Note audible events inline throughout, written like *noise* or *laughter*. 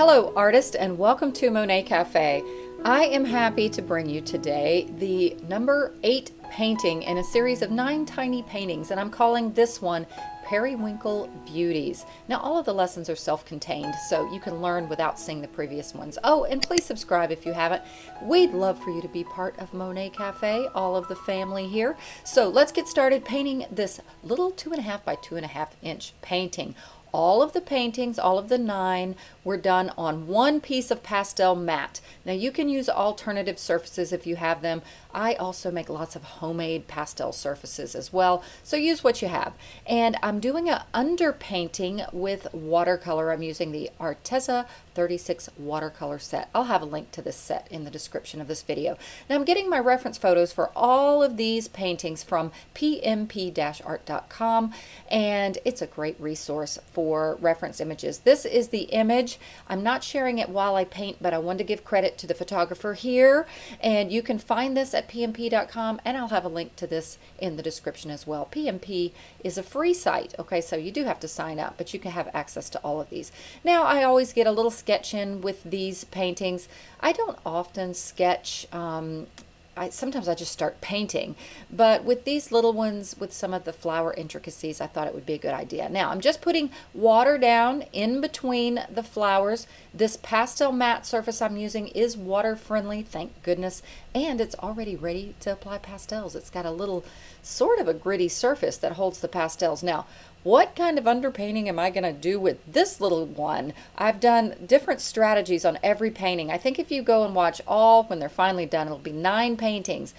Hello artist and welcome to Monet Cafe. I am happy to bring you today the number 8 painting in a series of 9 tiny paintings and I'm calling this one Periwinkle Beauties. Now all of the lessons are self-contained so you can learn without seeing the previous ones. Oh and please subscribe if you haven't. We'd love for you to be part of Monet Cafe, all of the family here. So let's get started painting this little two and a half by two and a half inch painting all of the paintings, all of the nine, were done on one piece of PastelMat. Now you can use alternative surfaces if you have them. I also make lots of homemade pastel surfaces as well, so use what you have. And I'm doing an underpainting with watercolor. I'm using the Arteza 36 watercolor set. I'll have a link to this set in the description of this video. Now I'm getting my reference photos for all of these paintings from pmp-art.com and it's a great resource for reference images. This is the image. I'm not sharing it while I paint but I want to give credit to the photographer here and you can find this at pmp.com and I'll have a link to this in the description as well. PMP is a free site okay so you do have to sign up but you can have access to all of these. Now I always get a little sketch in with these paintings. I don't often sketch um, I, sometimes I just start painting. But with these little ones, with some of the flower intricacies, I thought it would be a good idea. Now, I'm just putting water down in between the flowers. This PastelMat surface I'm using is water friendly, thank goodness. And it's already ready to apply pastels. It's got a little sort of a gritty surface that holds the pastels. Now, what kind of underpainting am I going to do with this little one? I've done different strategies on every painting. I think if you go and watch all when they're finally done, it'll be nine paintings.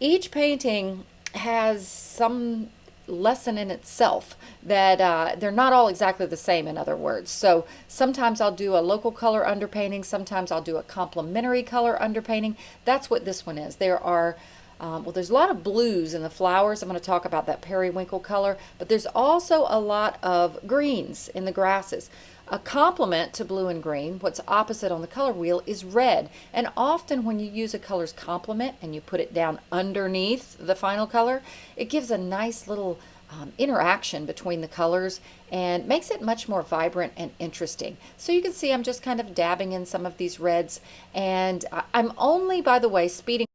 Each painting has some lesson in itself that uh, they're not all exactly the same in other words so sometimes I'll do a local color underpainting sometimes I'll do a complementary color underpainting that's what this one is there are um, well, there's a lot of blues in the flowers. I'm going to talk about that periwinkle color, but there's also a lot of greens in the grasses. A complement to blue and green, what's opposite on the color wheel, is red. And often when you use a color's complement and you put it down underneath the final color, it gives a nice little um, interaction between the colors and makes it much more vibrant and interesting. So you can see I'm just kind of dabbing in some of these reds and I'm only, by the way, speeding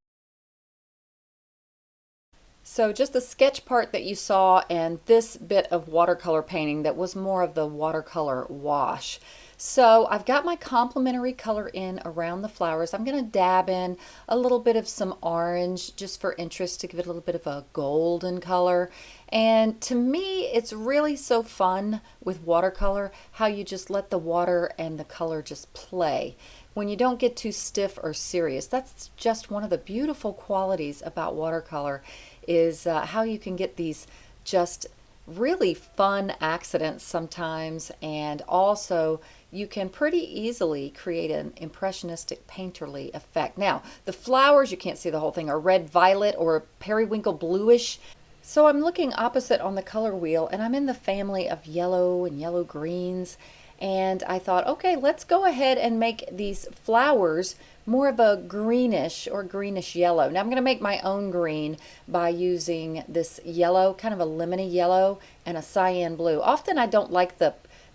so just the sketch part that you saw and this bit of watercolor painting that was more of the watercolor wash. So I've got my complementary color in around the flowers. I'm going to dab in a little bit of some orange just for interest to give it a little bit of a golden color. And to me, it's really so fun with watercolor how you just let the water and the color just play when you don't get too stiff or serious. That's just one of the beautiful qualities about watercolor is uh, how you can get these just really fun accidents sometimes and also you can pretty easily create an impressionistic painterly effect. Now the flowers, you can't see the whole thing, are red violet or periwinkle bluish. So I'm looking opposite on the color wheel and I'm in the family of yellow and yellow greens and I thought okay let's go ahead and make these flowers more of a greenish or greenish yellow. Now I'm going to make my own green by using this yellow, kind of a lemony yellow and a cyan blue. Often I don't like the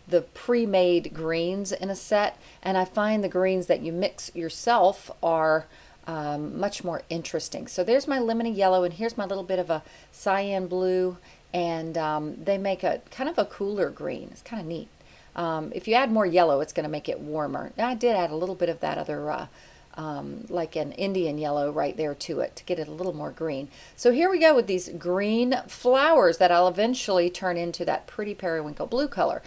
the pre-made greens in a set and I find the greens that you mix yourself are um, much more interesting. So there's my lemony yellow and here's my little bit of a cyan blue and um, they make a kind of a cooler green. It's kind of neat. Um, if you add more yellow, it's going to make it warmer. Now I did add a little bit of that other uh, um, like an Indian yellow right there to it to get it a little more green. So here we go with these green flowers that I'll eventually turn into that pretty periwinkle blue color.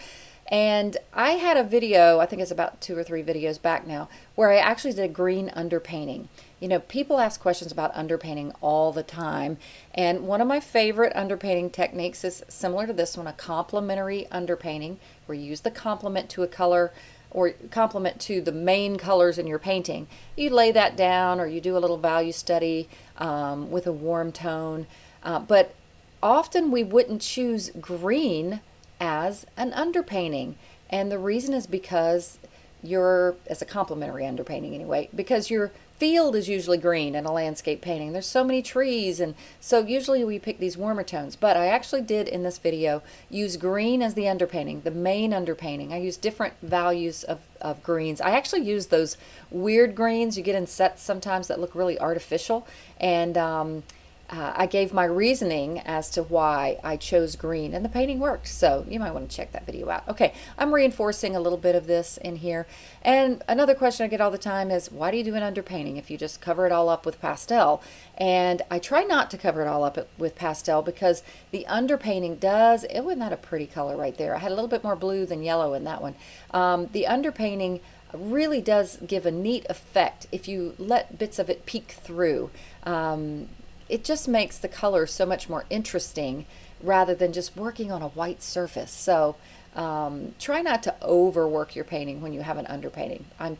And I had a video, I think it's about two or three videos back now, where I actually did a green underpainting. You know, people ask questions about underpainting all the time. And one of my favorite underpainting techniques is similar to this one, a complementary underpainting, where you use the complement to a color or complement to the main colors in your painting. You lay that down or you do a little value study um, with a warm tone. Uh, but often we wouldn't choose green as an underpainting. And the reason is because you're, as a complementary underpainting anyway because your field is usually green in a landscape painting. There's so many trees and so usually we pick these warmer tones. But I actually did in this video use green as the underpainting the main underpainting. I use different values of, of greens. I actually use those weird greens you get in sets sometimes that look really artificial. And um, uh, I gave my reasoning as to why I chose green and the painting worked. So you might want to check that video out. Okay, I'm reinforcing a little bit of this in here. And another question I get all the time is, why do you do an underpainting if you just cover it all up with pastel? And I try not to cover it all up with pastel because the underpainting does, it wasn't that a pretty color right there. I had a little bit more blue than yellow in that one. Um, the underpainting really does give a neat effect if you let bits of it peek through. Um, it just makes the color so much more interesting rather than just working on a white surface. So um, try not to overwork your painting when you have an underpainting. I'm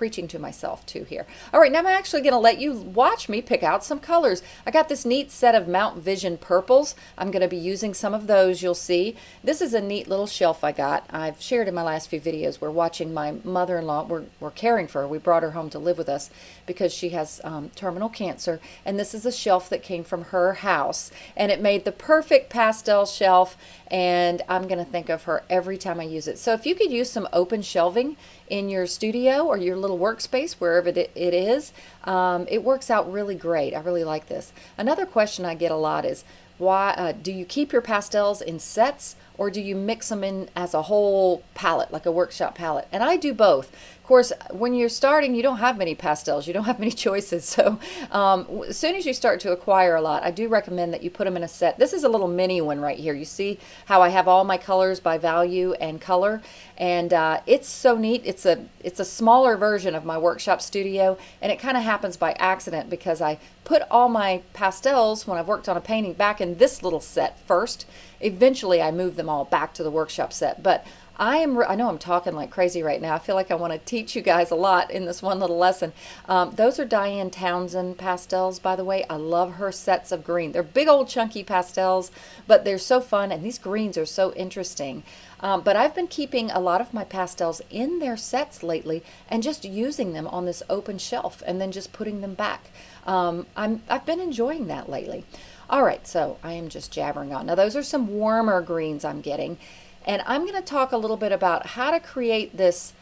preaching to myself too here. All right, now I'm actually going to let you watch me pick out some colors. I got this neat set of Mount Vision purples. I'm going to be using some of those, you'll see. This is a neat little shelf I got. I've shared in my last few videos. We're watching my mother-in-law. We're, we're caring for her. We brought her home to live with us because she has um, terminal cancer. And this is a shelf that came from her house. And it made the perfect pastel shelf. And I'm going to think of her every time I use it. So if you could use some open shelving in your studio or your little workspace, wherever it is, um, it works out really great. I really like this. Another question I get a lot is, why uh, do you keep your pastels in sets or do you mix them in as a whole palette, like a workshop palette? And I do both course, when you're starting, you don't have many pastels. You don't have many *laughs* choices. So um, as soon as you start to acquire a lot, I do recommend that you put them in a set. This is a little mini one right here. You see how I have all my colors by value and color. And uh, it's so neat. It's a, it's a smaller version of my workshop studio. And it kind of happens by accident because I put all my pastels when I've worked on a painting back in this little set first. Eventually, I move them all back to the workshop set. But I am, I know I'm talking like crazy right now. I feel like I want to teach you guys a lot in this one little lesson. Um, those are Diane Townsend pastels, by the way. I love her sets of green. They're big old chunky pastels, but they're so fun, and these greens are so interesting. Um, but I've been keeping a lot of my pastels in their sets lately and just using them on this open shelf and then just putting them back. Um, I'm, I've been enjoying that lately. All right, so I am just jabbering on. Now those are some warmer greens I'm getting. And I'm going to talk a little bit about how to create this.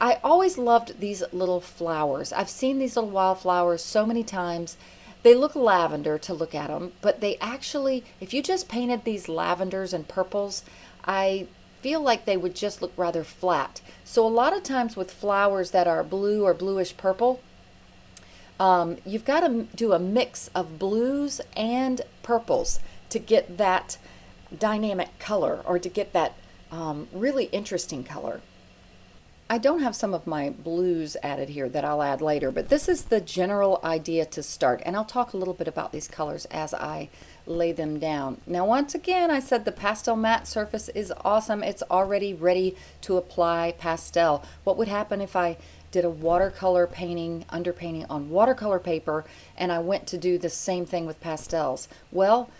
I always loved these little flowers. I've seen these little wildflowers so many times. They look lavender to look at them, but they actually, if you just painted these lavenders and purples, I feel like they would just look rather flat. So a lot of times with flowers that are blue or bluish purple, um, you've got to do a mix of blues and purples to get that dynamic color or to get that um, really interesting color. I don't have some of my blues added here that I'll add later, but this is the general idea to start. And I'll talk a little bit about these colors as I lay them down. Now, once again, I said the PastelMat surface is awesome. It's already ready to apply pastel. What would happen if I did a watercolor painting, underpainting on watercolor paper, and I went to do the same thing with pastels? Well,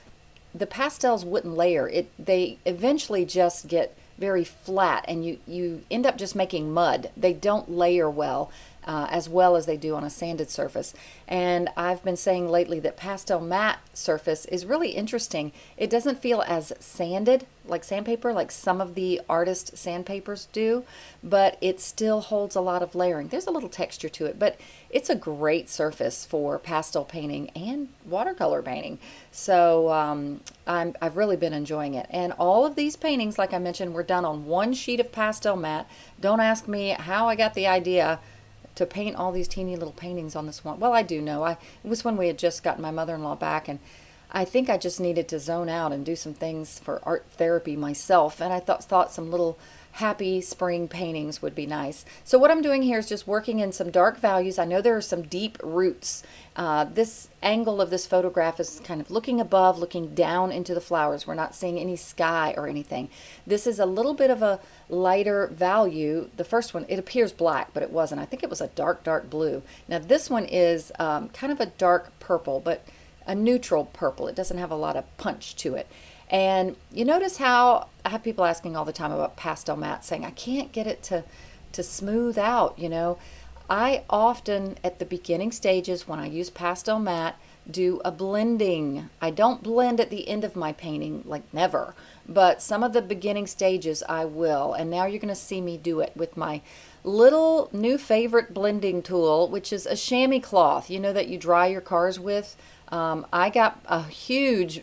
the pastels wouldn't layer. It they eventually just get very flat and you you end up just making mud. They don't layer well uh, as well as they do on a sanded surface. And I've been saying lately that PastelMat surface is really interesting. It doesn't feel as sanded like sandpaper like some of the artist sandpapers do, but it still holds a lot of layering. There's a little texture to it, but it's a great surface for pastel painting and watercolor painting. So um, i have really been enjoying it. And all of these paintings, like I mentioned, were done on one sheet of PastelMat. Don't ask me how I got the idea to paint all these teeny little paintings on this one. Well, I do know. I, it was when we had just gotten my mother-in-law back and I think I just needed to zone out and do some things for art therapy myself. And I thought, thought some little happy spring paintings would be nice. So what I'm doing here is just working in some dark values. I know there are some deep roots. Uh, this angle of this photograph is kind of looking above, looking down into the flowers. We're not seeing any sky or anything. This is a little bit of a lighter value. The first one, it appears black, but it wasn't. I think it was a dark, dark blue. Now this one is um, kind of a dark purple, but a neutral purple. It doesn't have a lot of punch to it. And you notice how I have people asking all the time about PastelMat saying, I can't get it to to smooth out, you know. I often, at the beginning stages, when I use PastelMat, do a blending. I don't blend at the end of my painting, like never, but some of the beginning stages I will. And now you're going to see me do it with my little new favorite blending tool, which is a chamois cloth, you know, that you dry your cars with. Um, I got a huge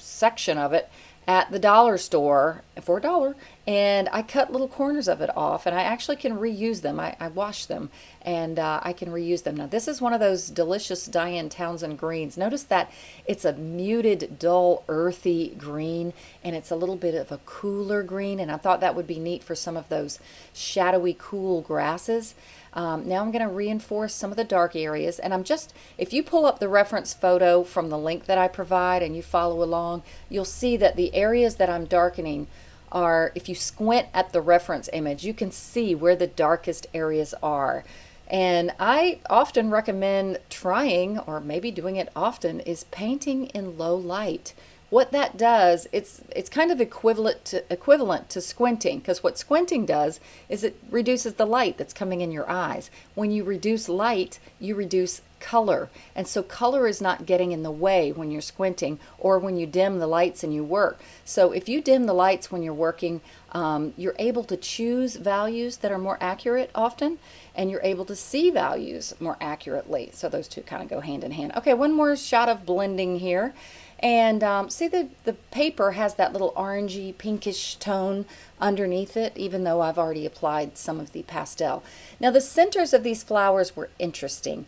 section of it at the dollar store for a dollar and I cut little corners of it off and I actually can reuse them. I, I wash them and uh, I can reuse them. Now this is one of those delicious Diane Townsend greens. Notice that it's a muted, dull, earthy green and it's a little bit of a cooler green and I thought that would be neat for some of those shadowy, cool grasses. Um, now I'm going to reinforce some of the dark areas and I'm just, if you pull up the reference photo from the link that I provide and you follow along, you'll see that the areas that I'm darkening are, if you squint at the reference image, you can see where the darkest areas are. And I often recommend trying, or maybe doing it often, is painting in low light. What that does, it's it's kind of equivalent to equivalent to squinting, because what squinting does is it reduces the light that's coming in your eyes. When you reduce light, you reduce color. And so color is not getting in the way when you're squinting or when you dim the lights and you work. So if you dim the lights when you're working, um, you're able to choose values that are more accurate often and you're able to see values more accurately. So those two kind of go hand in hand. Okay, one more shot of blending here. And um, see the, the paper has that little orangey pinkish tone underneath it, even though I've already applied some of the pastel. Now the centers of these flowers were interesting.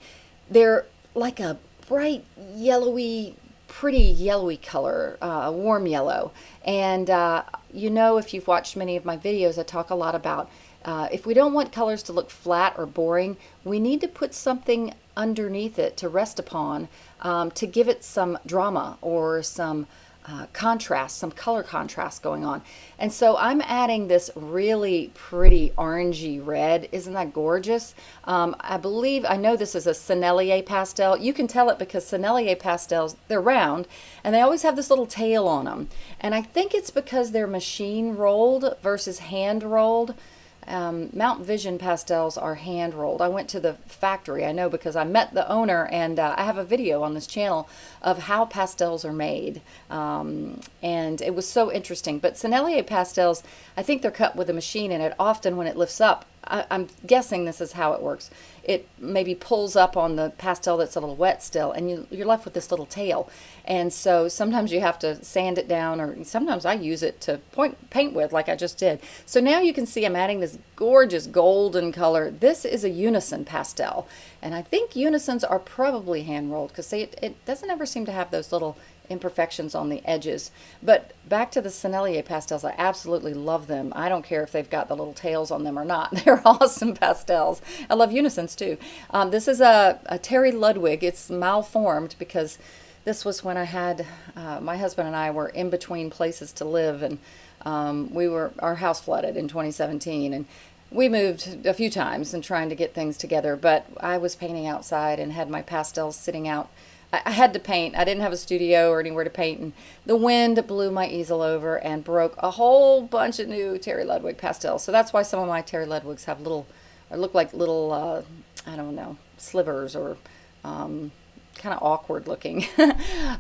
They're like a bright yellowy, pretty yellowy color, uh, warm yellow. And uh, you know, if you've watched many of my videos, I talk a lot about uh, if we don't want colors to look flat or boring, we need to put something underneath it to rest upon um, to give it some drama or some uh, contrast, some color contrast going on. And so I'm adding this really pretty orangey red. Isn't that gorgeous? Um, I believe, I know this is a Sennelier pastel. You can tell it because Sennelier pastels, they're round and they always have this little tail on them. And I think it's because they're machine rolled versus hand rolled. Um, Mount Vision pastels are hand rolled. I went to the factory, I know because I met the owner and uh, I have a video on this channel of how pastels are made. Um, and it was so interesting. But Sennelier pastels, I think they're cut with a machine and it often when it lifts up, I, am guessing this is how it works. It maybe pulls up on the pastel that's a little wet still, and you, you're left with this little tail. And so sometimes you have to sand it down, or sometimes I use it to point paint with, like I just did. So now you can see I'm adding this gorgeous golden color. This is a unison pastel, and I think unisons are probably hand rolled because it, it doesn't ever seem to have those little imperfections on the edges. But back to the Sennelier pastels, I absolutely love them. I don't care if they've got the little tails on them or not. *laughs* They're awesome pastels. I love unisons too. Um, this is a, a, Terry Ludwig. It's malformed because this was when I had, uh, my husband and I were in between places to live and um, we were, our house flooded in 2017 and we moved a few times and trying to get things together, but I was painting outside and had my pastels sitting out I had to paint. I didn't have a studio or anywhere to paint, and the wind blew my easel over and broke a whole bunch of new Terry Ludwig pastels. So that's why some of my Terry Ludwigs have little, or look like little, uh, I don't know, slivers or um, kind of awkward looking. *laughs*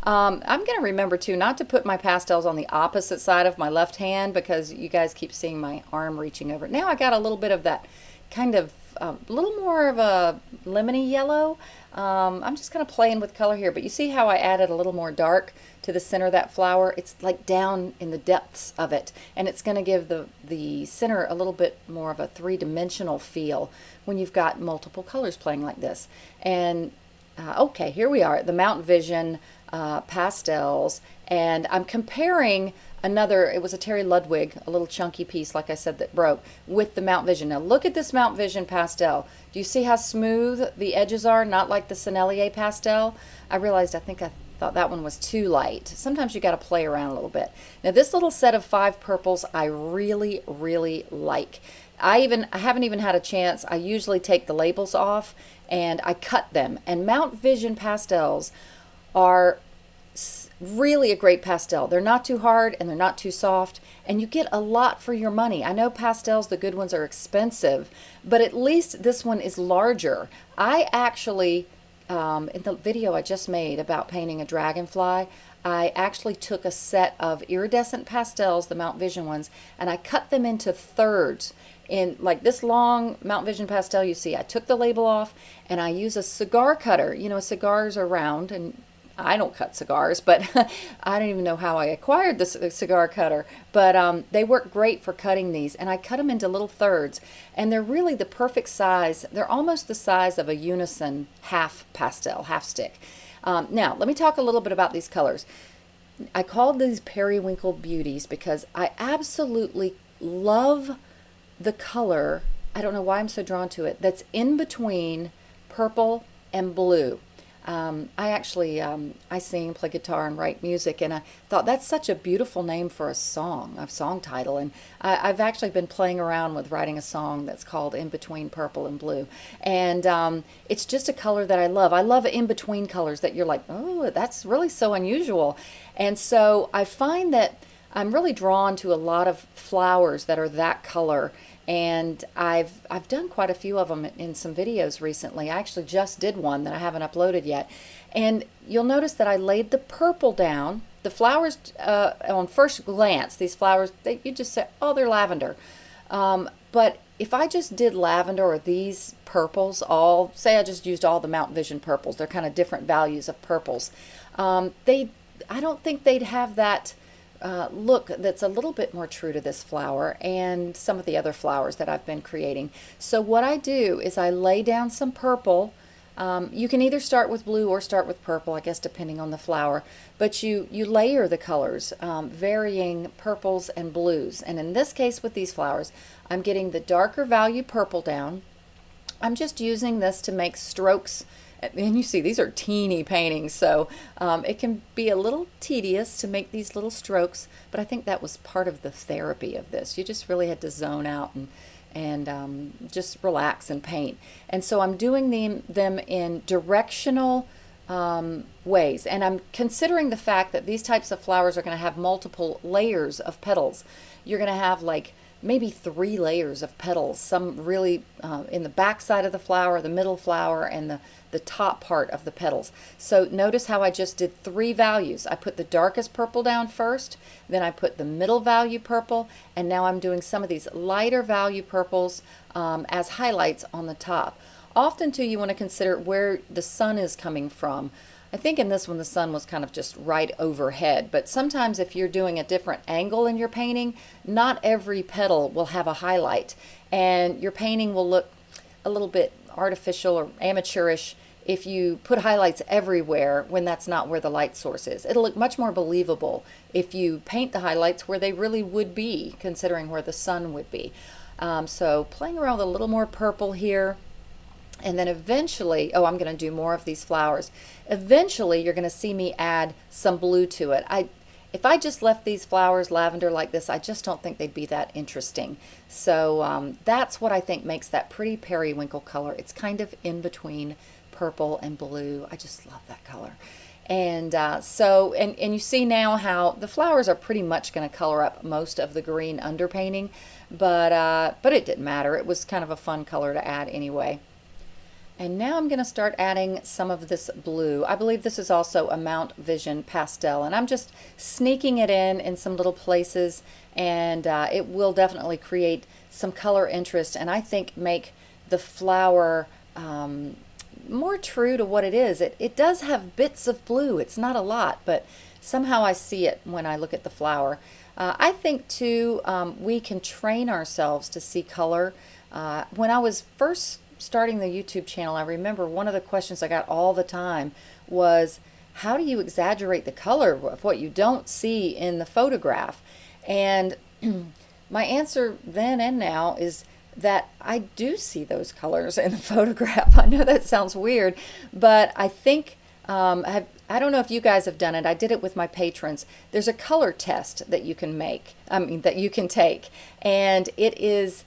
um, I'm going to remember too not to put my pastels on the opposite side of my left hand because you guys keep seeing my arm reaching over. Now I got a little bit of that kind of a um, little more of a lemony yellow. Um, I'm just kind of playing with color here, but you see how I added a little more dark to the center of that flower? It's like down in the depths of it, and it's going to give the, the center a little bit more of a three-dimensional feel when you've got multiple colors playing like this. And uh, okay, here we are, the Mount Vision uh, pastels, and I'm comparing another, it was a Terry Ludwig, a little chunky piece, like I said, that broke, with the Mount Vision. Now look at this Mount Vision pastel. Do you see how smooth the edges are? Not like the Sennelier pastel. I realized I think I thought that one was too light. Sometimes you got to play around a little bit. Now this little set of five purples I really, really like. I even I haven't even had a chance. I usually take the labels off and I cut them. And Mount Vision pastels are really a great pastel. They're not too hard and they're not too soft, and you get a lot for your money. I know pastels, the good ones, are expensive, but at least this one is larger. I actually, um, in the video I just made about painting a dragonfly, I actually took a set of iridescent pastels, the Mount Vision ones, and I cut them into thirds. In like this long Mount Vision pastel you see, I took the label off and I use a cigar cutter. You know, cigars are round and I don't cut cigars, but *laughs* I don't even know how I acquired this cigar cutter. But um, they work great for cutting these, and I cut them into little thirds, and they're really the perfect size. They're almost the size of a unison half pastel, half stick. Um, now, let me talk a little bit about these colors. I called these periwinkle beauties because I absolutely love the color. I don't know why I'm so drawn to it. That's in between purple and blue. Um, I actually um, I sing, play guitar, and write music, and I thought that's such a beautiful name for a song, a song title. And I, have actually been playing around with writing a song that's called "In Between Purple and Blue," and um, it's just a color that I love. I love in between colors that you're like, oh, that's really so unusual. And so I find that I'm really drawn to a lot of flowers that are that color and I've I've done quite a few of them in some videos recently. I actually just did one that I haven't uploaded yet, and you'll notice that I laid the purple down. The flowers, uh, on first glance, these flowers, they, you just say, oh, they're lavender. Um, but if I just did lavender or these purples, all say I just used all the Mount Vision purples, they're kind of different values of purples. Um, they, I don't think they'd have that uh, look that's a little bit more true to this flower and some of the other flowers that I've been creating. So what I do is I lay down some purple. Um, you can either start with blue or start with purple, I guess depending on the flower, but you, you layer the colors, um, varying purples and blues. And in this case with these flowers, I'm getting the darker value purple down. I'm just using this to make strokes and you see these are teeny paintings so um, it can be a little tedious to make these little strokes but I think that was part of the therapy of this. You just really had to zone out and and um, just relax and paint. And so I'm doing them, them in directional um, ways. And I'm considering the fact that these types of flowers are going to have multiple layers of petals. You're going to have like maybe three layers of petals, some really uh, in the back side of the flower, the middle flower, and the, the top part of the petals. So notice how I just did three values. I put the darkest purple down first, then I put the middle value purple, and now I'm doing some of these lighter value purples um, as highlights on the top. Often too you want to consider where the sun is coming from. I think in this one the sun was kind of just right overhead, but sometimes if you're doing a different angle in your painting, not every petal will have a highlight, and your painting will look a little bit artificial or amateurish if you put highlights everywhere when that's not where the light source is. It'll look much more believable if you paint the highlights where they really would be, considering where the sun would be. Um, so playing around with a little more purple here, and then eventually, oh, I'm going to do more of these flowers. Eventually, you're going to see me add some blue to it. I, if I just left these flowers lavender like this, I just don't think they'd be that interesting. So um, that's what I think makes that pretty periwinkle color. It's kind of in between purple and blue. I just love that color. And uh, so, and, and you see now how the flowers are pretty much going to color up most of the green underpainting, but, uh, but it didn't matter. It was kind of a fun color to add anyway. And now I'm going to start adding some of this blue. I believe this is also a Mount Vision pastel and I'm just sneaking it in in some little places and uh, it will definitely create some color interest and I think make the flower um, more true to what it is. It, it does have bits of blue. It's not a lot, but somehow I see it when I look at the flower. Uh, I think too um, we can train ourselves to see color. Uh, when I was first starting the YouTube channel, I remember one of the questions I got all the time was, how do you exaggerate the color of what you don't see in the photograph? And *clears throat* my answer then and now is that I do see those colors in the *laughs* photograph. I know that sounds weird, but I think um, I, have, I don't know if you guys have done it. I did it with my patrons. There's a color test that you can make, I mean, that you can take. And it is,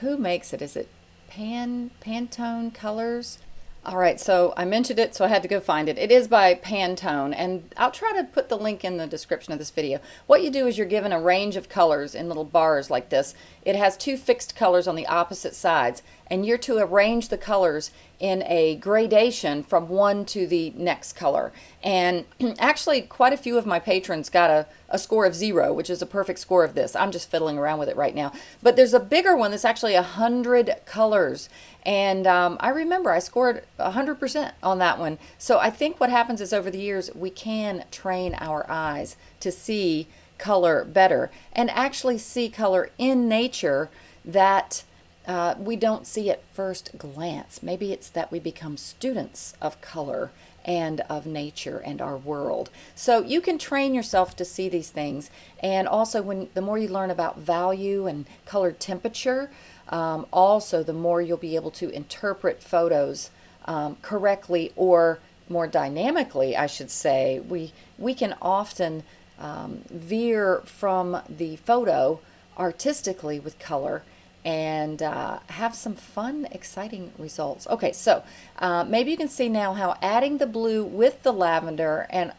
who makes it? Is it Pan Pantone colors. All right, so I mentioned it, so I had to go find it. It is by Pantone, and I'll try to put the link in the description of this video. What you do is you're given a range of colors in little bars like this. It has two fixed colors on the opposite sides, and you're to arrange the colors in a gradation from one to the next color. And *clears throat* actually, quite a few of my patrons got a, a score of zero, which is a perfect score of this. I'm just fiddling around with it right now. But there's a bigger one that's actually a 100 colors. And um, I remember I scored 100% on that one. So I think what happens is over the years, we can train our eyes to see color better and actually see color in nature that uh, we don't see at first glance. Maybe it's that we become students of color and of nature and our world. So you can train yourself to see these things. And also, when the more you learn about value and color temperature, um, also the more you'll be able to interpret photos um, correctly or more dynamically, I should say. We we can often um, veer from the photo artistically with color and uh, have some fun, exciting results. Okay, so uh, maybe you can see now how adding the blue with the lavender, and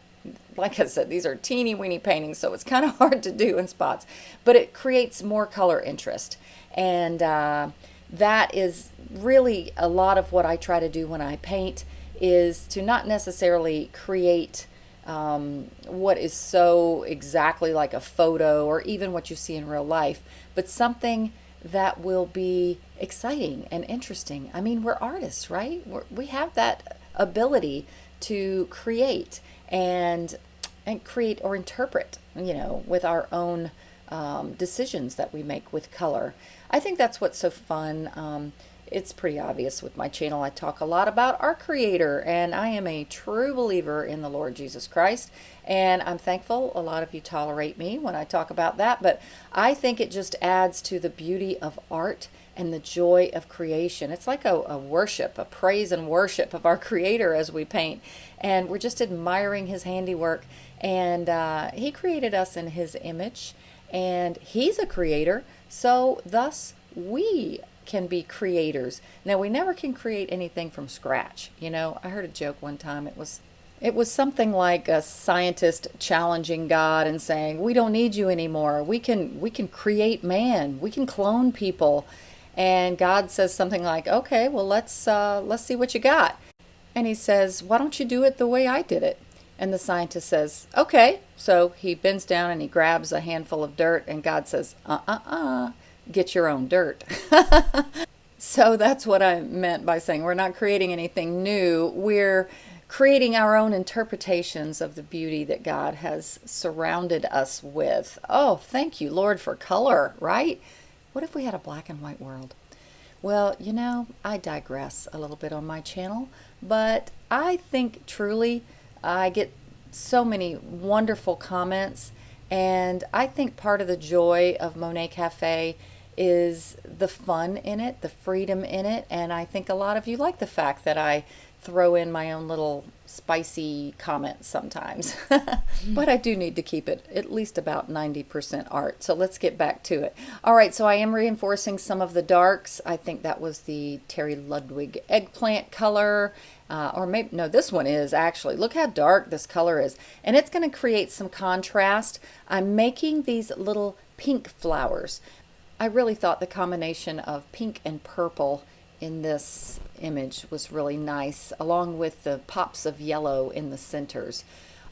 like I said, these are teeny weeny paintings, so it's kind of *laughs* hard to do in spots, but it creates more color interest. And uh, that is really a lot of what I try to do when I paint is to not necessarily create um, what is so exactly like a photo or even what you see in real life, but something that will be exciting and interesting. I mean, we're artists, right? We're, we have that ability to create and and create or interpret, you know, with our own um, decisions that we make with color. I think that's what's so fun. Um, it's pretty obvious with my channel. I talk a lot about our Creator, and I am a true believer in the Lord Jesus Christ. And I'm thankful a lot of you tolerate me when I talk about that, but I think it just adds to the beauty of art and the joy of creation. It's like a, a worship, a praise and worship of our Creator as we paint. And we're just admiring His handiwork. And uh, He created us in His image, and He's a creator. So, thus, we can be creators. Now, we never can create anything from scratch. You know, I heard a joke one time. It was it was something like a scientist challenging God and saying, "We don't need you anymore. We can we can create man. We can clone people." And God says something like, "Okay, well let's uh, let's see what you got." And he says, "Why don't you do it the way I did it?" And the scientist says, "Okay." So he bends down and he grabs a handful of dirt, and God says, "Uh uh uh." Get your own dirt. *laughs* so that's what I meant by saying we're not creating anything new. We're creating our own interpretations of the beauty that God has surrounded us with. Oh, thank you, Lord, for color, right? What if we had a black and white world? Well, you know, I digress a little bit on my channel, but I think truly I get so many wonderful comments, and I think part of the joy of Monet Cafe is the fun in it, the freedom in it, and I think a lot of you like the fact that I throw in my own little spicy comments sometimes. *laughs* but I do need to keep it at least about 90% art. So let's get back to it. All right, so I am reinforcing some of the darks. I think that was the Terry Ludwig eggplant color. Uh, or maybe, no, this one is actually. Look how dark this color is. And it's going to create some contrast. I'm making these little pink flowers. I really thought the combination of pink and purple in this image was really nice, along with the pops of yellow in the centers.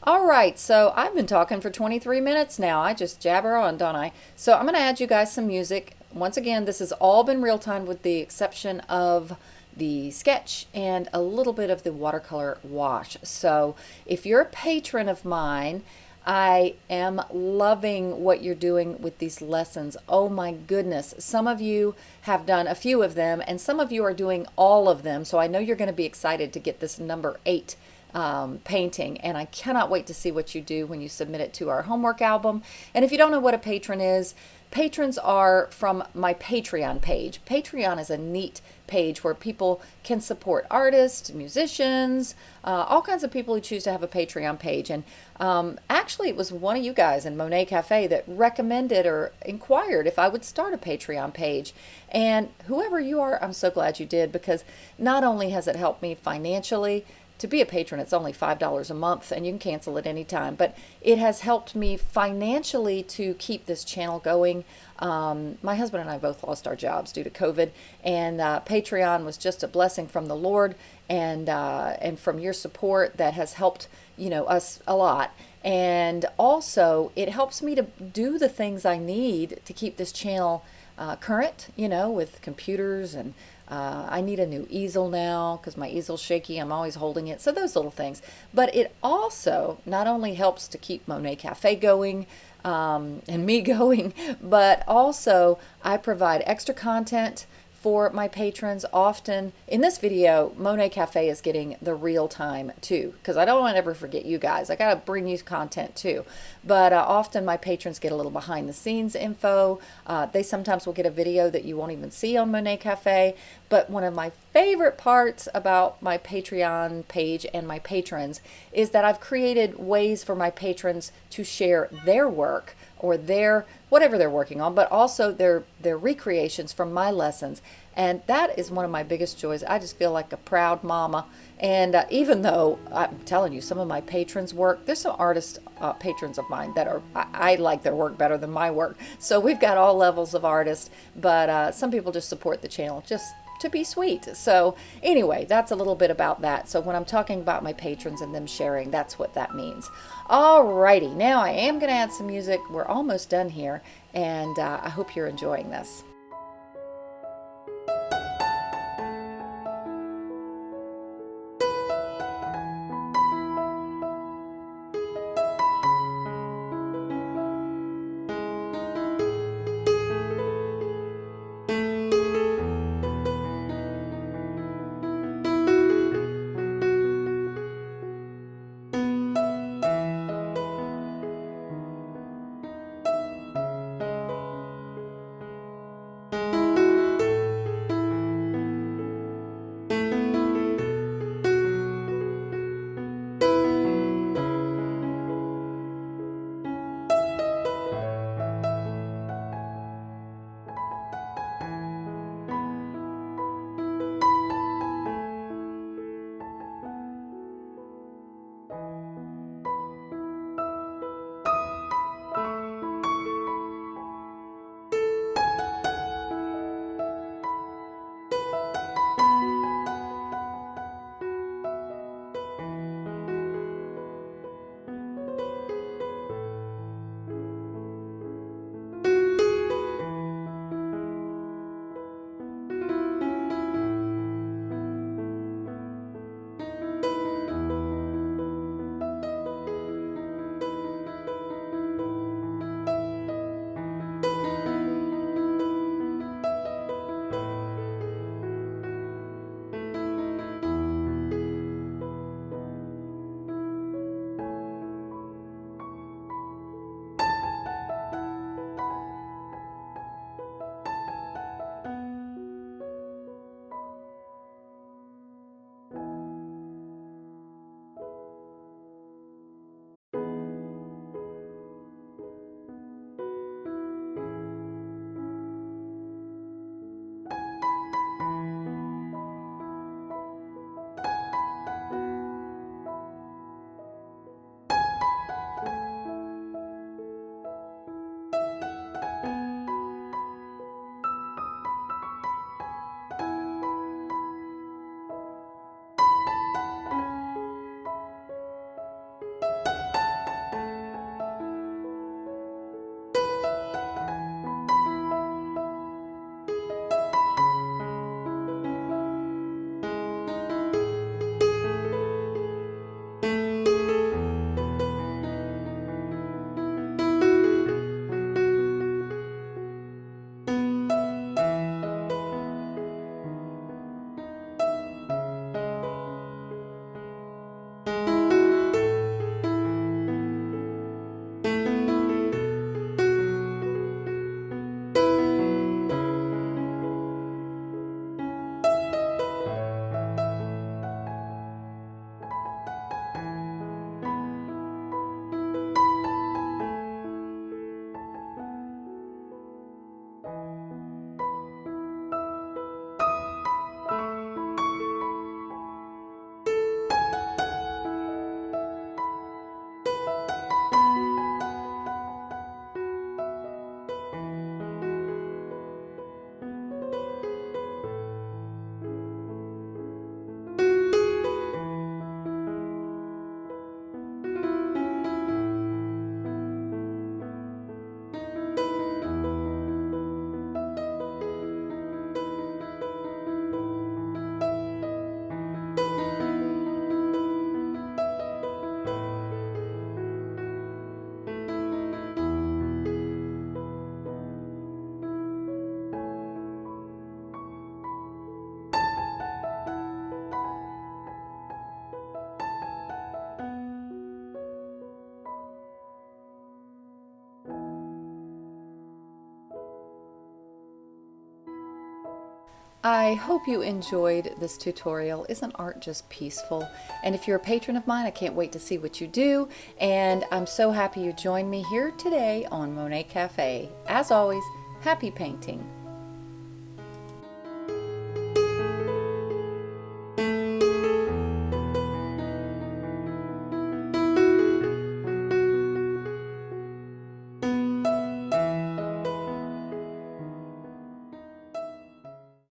All right, so I've been talking for 23 minutes now. I just jabber on, don't I? So I'm going to add you guys some music. Once again, this has all been real time with the exception of the sketch and a little bit of the watercolor wash. So if you're a patron of mine, I am loving what you're doing with these lessons. Oh my goodness. Some of you have done a few of them and some of you are doing all of them. So I know you're going to be excited to get this number eight um, painting. And I cannot wait to see what you do when you submit it to our homework album. And if you don't know what a patron is, patrons are from my Patreon page. Patreon is a neat page where people can support artists, musicians, uh, all kinds of people who choose to have a Patreon page. And um, actually, it was one of you guys in Monet Cafe that recommended or inquired if I would start a Patreon page. And whoever you are, I'm so glad you did because not only has it helped me financially, to be a patron, it's only $5 a month and you can cancel at any time. But it has helped me financially to keep this channel going. Um, my husband and I both lost our jobs due to COVID, and uh, Patreon was just a blessing from the Lord and uh, and from your support that has helped you know us a lot. And also, it helps me to do the things I need to keep this channel uh, current, you know, with computers and uh, I need a new easel now because my easel's shaky. I'm always holding it. So those little things. But it also not only helps to keep Monet Cafe going um, and me *laughs* going, but also I provide extra content for my patrons often. In this video Monet Cafe is getting the real time too because I don't want to ever forget you guys. I gotta bring you content too. But uh, often my patrons get a little behind the scenes info. Uh, they sometimes will get a video that you won't even see on Monet Cafe. But one of my favorite parts about my Patreon page and my patrons is that I've created ways for my patrons to share their work or their whatever they're working on, but also their their recreations from my lessons. And that is one of my biggest joys. I just feel like a proud mama. And uh, even though I'm telling you, some of my patrons' work, there's some artist uh, patrons of mine that are, I, I, like their work better than my work. So we've got all levels of artists, but uh, some people just support the channel just to be sweet. So anyway, that's a little bit about that. So when I'm talking about my patrons and them sharing, that's what that means. Alrighty, now I am going to add some music. We're almost done here, and uh, I hope you're enjoying this. I hope you enjoyed this tutorial. Isn't art just peaceful? And if you're a patron of mine, I can't wait to see what you do. And I'm so happy you joined me here today on Monet Cafe. As always, happy painting.